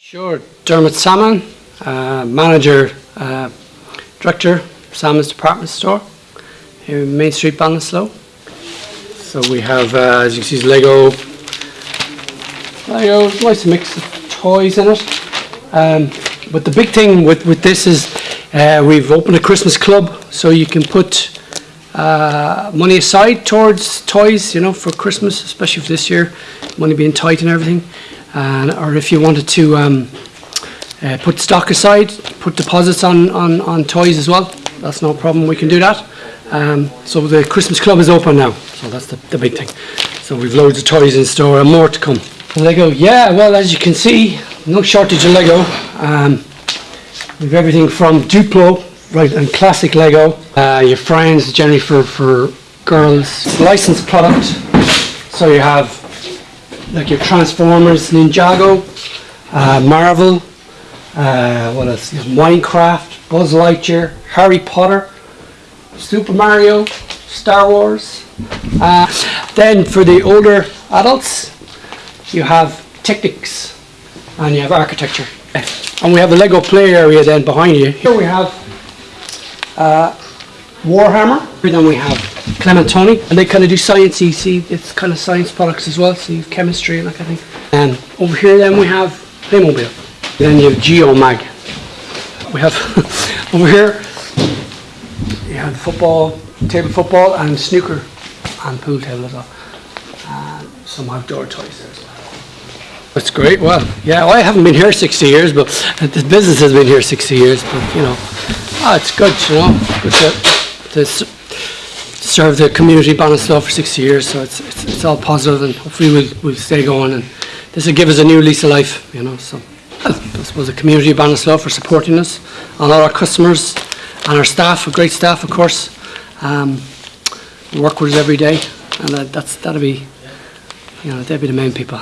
Sure, Dermot Salmon, uh, manager, uh, director, Salmon's Department Store here in Main Street, Ballinasloe. So we have, uh, as you can see, Lego, Lego, nice mix of toys in it. Um, but the big thing with, with this is uh, we've opened a Christmas club, so you can put uh, money aside towards toys, you know, for Christmas, especially for this year, money being tight and everything. And, or if you wanted to um, uh, put stock aside, put deposits on, on, on toys as well, that's no problem, we can do that. Um, so the Christmas club is open now, so that's the, the big thing. So we've loads of toys in store and more to come. Lego, yeah, well, as you can see, no shortage of Lego. Um, we've everything from Duplo, right, and classic Lego. Uh, your friends, generally for, for girls, licensed product. So you have like your Transformers, Ninjago, uh, Marvel, uh, what else? There's Minecraft, Buzz Lightyear, Harry Potter, Super Mario, Star Wars. Uh, then for the older adults, you have Technics and you have architecture. And we have the Lego play area then behind you. Here we have uh, Warhammer. And then we have Clementoni. And they kind of do science you see it's kind of science products as well. So you have chemistry and that kind of thing. And over here then we have Playmobil. Then you have Geomag. We have over here you have football, table football and snooker and pool table as well. And some outdoor toys there as well. That's great. Well, yeah, well, I haven't been here 60 years, but this business has been here 60 years. But you know, ah, it's good, you know, served the community Bannistow for six years, so it's, it's, it's all positive and hopefully we'll, we'll stay going and this will give us a new lease of life, you know. So I suppose the community of for supporting us and all our customers and our staff, a great staff of course. Um, work with us every day and uh, that's, that'll be, you know, they'll be the main people.